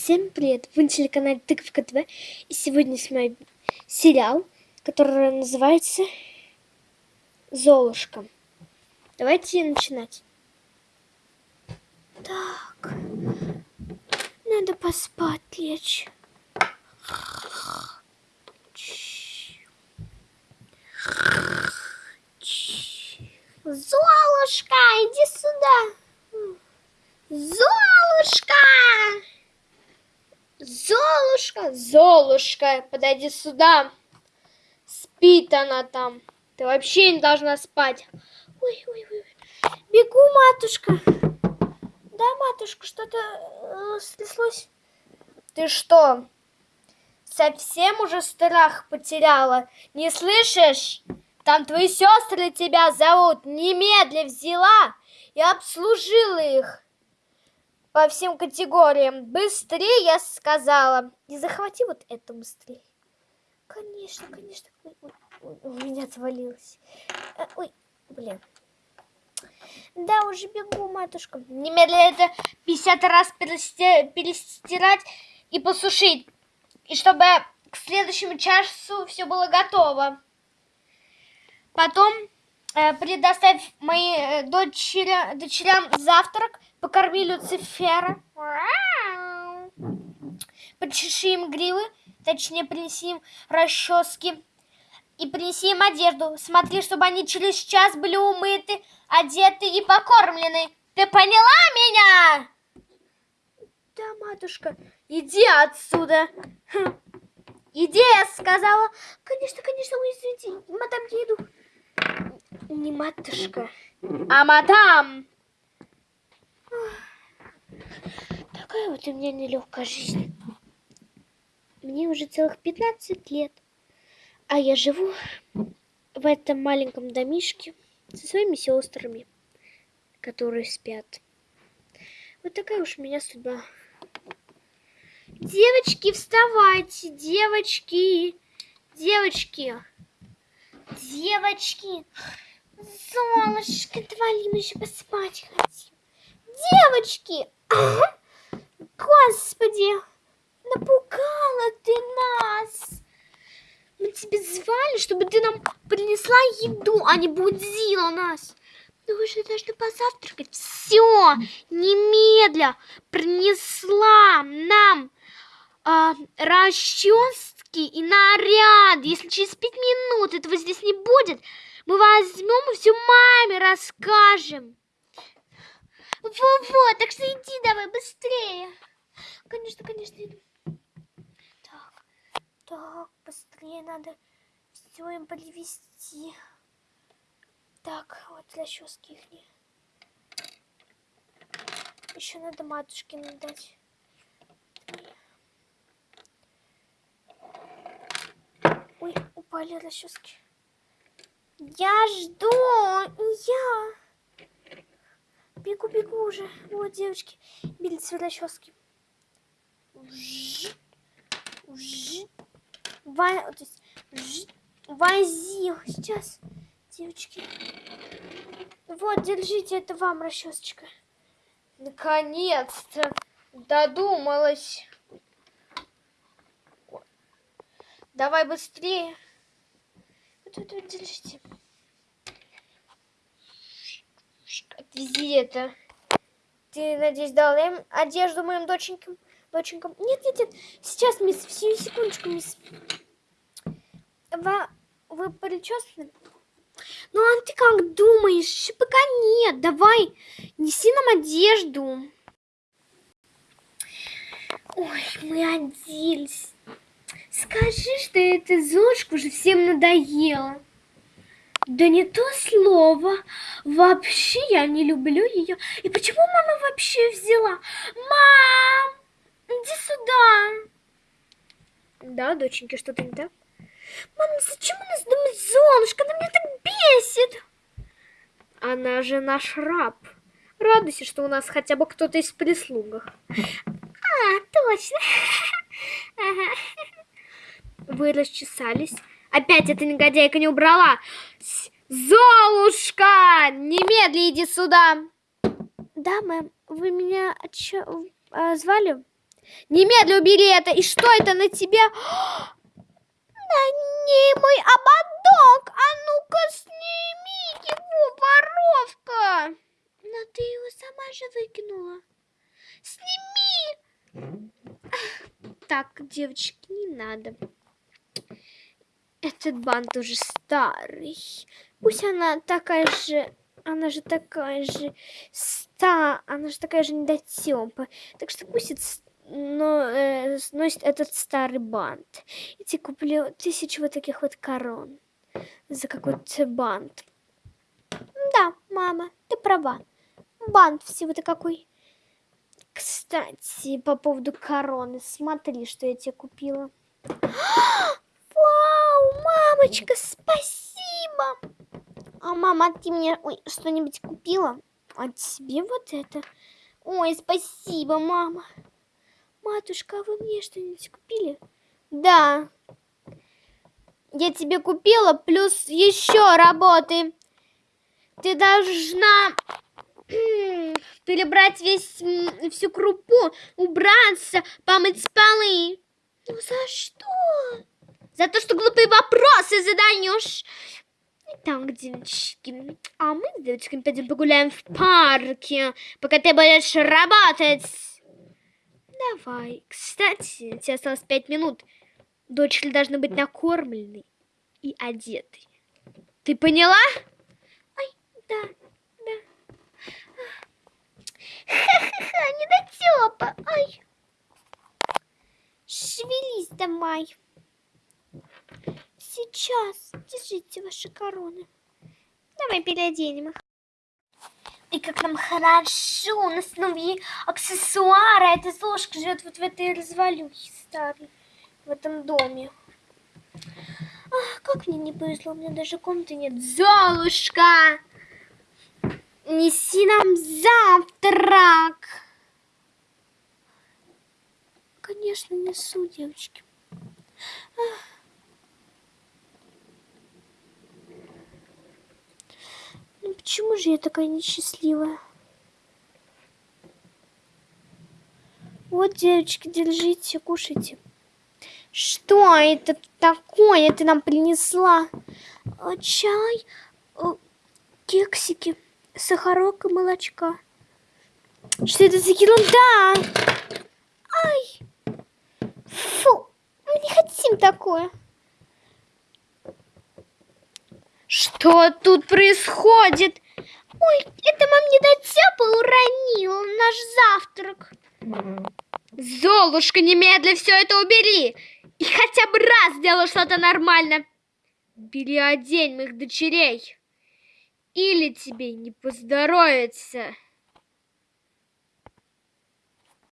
Всем привет! Вы на телеканале Тыковка ТВ и сегодня снимаю сериал, который называется Золушка. Давайте начинать. Так, надо поспать лечь. Золушка, иди сюда! Золушка! Золушка, Золушка, подойди сюда. Спит она там. Ты вообще не должна спать. Ой, ой, ой. Бегу, матушка. Да, матушка, что-то э, стряслось. Ты что, совсем уже страх потеряла? Не слышишь? Там твои сестры тебя зовут. Немедля взяла и обслужила их по всем категориям. Быстрее, я сказала. И захвати вот это быстрее. Конечно, конечно. Ой, ой, у меня отвалилось. Э, ой, блин. Да, уже бегу, матушка. Немедленно это 50 раз перестирать и посушить. И чтобы к следующему часу все было готово. Потом э, предоставь моим э, дочеря, дочерям завтрак, Покорми Люцифера. Почеши им гривы, точнее принеси им расчески. И принеси им одежду. Смотри, чтобы они через час были умыты, одеты и покормлены. Ты поняла меня? Да, матушка, иди отсюда. Хм. Иди, я сказала. Конечно, конечно, ой, извините, мадам, я иду. Не матушка, а мадам. Такая вот у меня нелегкая жизнь. Мне уже целых 15 лет, а я живу в этом маленьком домишке со своими сестрами, которые спят. Вот такая уж у меня судьба. Девочки, вставайте, девочки, девочки, девочки. Золушка, давай мы еще поспать. Девочки! Господи! Напугала ты нас! Мы тебя звали, чтобы ты нам принесла еду, а не будила нас. Ну вы же должны позавтракать. Все, немедля принесла нам э, расчески и наряд. Если через пять минут этого здесь не будет, мы возьмем и все маме расскажем. Во-во, так что иди давай быстрее. Конечно, конечно, иду. Так, так, быстрее надо все им подвести. Так, вот расчески их. Еще надо матушке надать. Ой, упали расчески. Я жду, я. Бегу, бегу уже. Вот, девочки, били расчески. Во... То есть, вози. Сейчас, девочки. Вот, держите, это вам расчесочка. Наконец-то додумалась. Давай быстрее. Вот, вот, вот, держите. Отвези это. Ты, надеюсь, дал им одежду моим доченькам? Доченькам? Нет, нет, нет. Сейчас, мисс, всю секундочку, мисс. Вы, вы причесаны? Ну, а ты как думаешь? Пока нет. Давай, неси нам одежду. Ой, мы оделись. Скажи, что эта Зошка уже всем надоела. Да не то слово. Вообще я не люблю ее. И почему мама вообще взяла? Мам, иди сюда. Да, доченьки, что-то не так? Мам, зачем у нас дома Золушка? Она меня так бесит. Она же наш раб. Радуйся, что у нас хотя бы кто-то из прислугах. А, точно. Вы расчесались. Опять эта негодяйка не убрала. Золушка! Немедли иди сюда. Да, мэм. Вы меня чё, а, звали? Немедленно убери это. И что это на тебе? На ней мой ободок. А ну-ка сними его, воровка. Но ты его сама же выкинула. Сними. Так, девочки, не надо. Этот бант уже старый. Пусть она такая же... Она же такая же ста... Она же такая же недотёпа. Так что пусть это но, э, носит этот старый бант. Я тебе куплю тысячу вот таких вот корон за какой-то бант. Да, мама, ты права. Бант всего-то какой. Кстати, по поводу короны, смотри, что я тебе купила. Мамочка, спасибо! А мама, ты мне что-нибудь купила? А тебе вот это? Ой, спасибо, мама. Матушка, а вы мне что-нибудь купили? Да. Я тебе купила, плюс еще работы. Ты должна перебрать весь, всю крупу, убраться, помыть полы. Ну за что? За то, что глупые вопросы задаешь. Так, девочки, а мы с девочками пойдем погуляем в парке, пока ты будешь работать. Давай. Кстати, тебе осталось пять минут. Дочери должны быть накормлены и одеты. Ты поняла? Ай, да, да. Ха-ха-ха, недотёпа. Ай. Шевелись давай. Сейчас. Держите ваши короны. Давай переоденем их. И как нам хорошо, у нас новые аксессуары. А эта Золушка живет вот в этой развалюхе старой, в этом доме. Ах, как мне не повезло, у меня даже комнаты нет. Золушка! Неси нам завтрак! Конечно, несу, девочки. Ах. Ну почему же я такая несчастливая? Вот, девочки, держите, кушайте. Что это такое ты нам принесла? А, чай, а, кексики, сахарок и молочка. Что это за ерунда? Ай! Фу, мы не хотим такое. Что тут происходит? Ой, это мам недотепа уронил наш завтрак. Золушка, немедля все это убери. И хотя бы раз сделай что-то нормально. Переодень моих дочерей. Или тебе не поздоровится.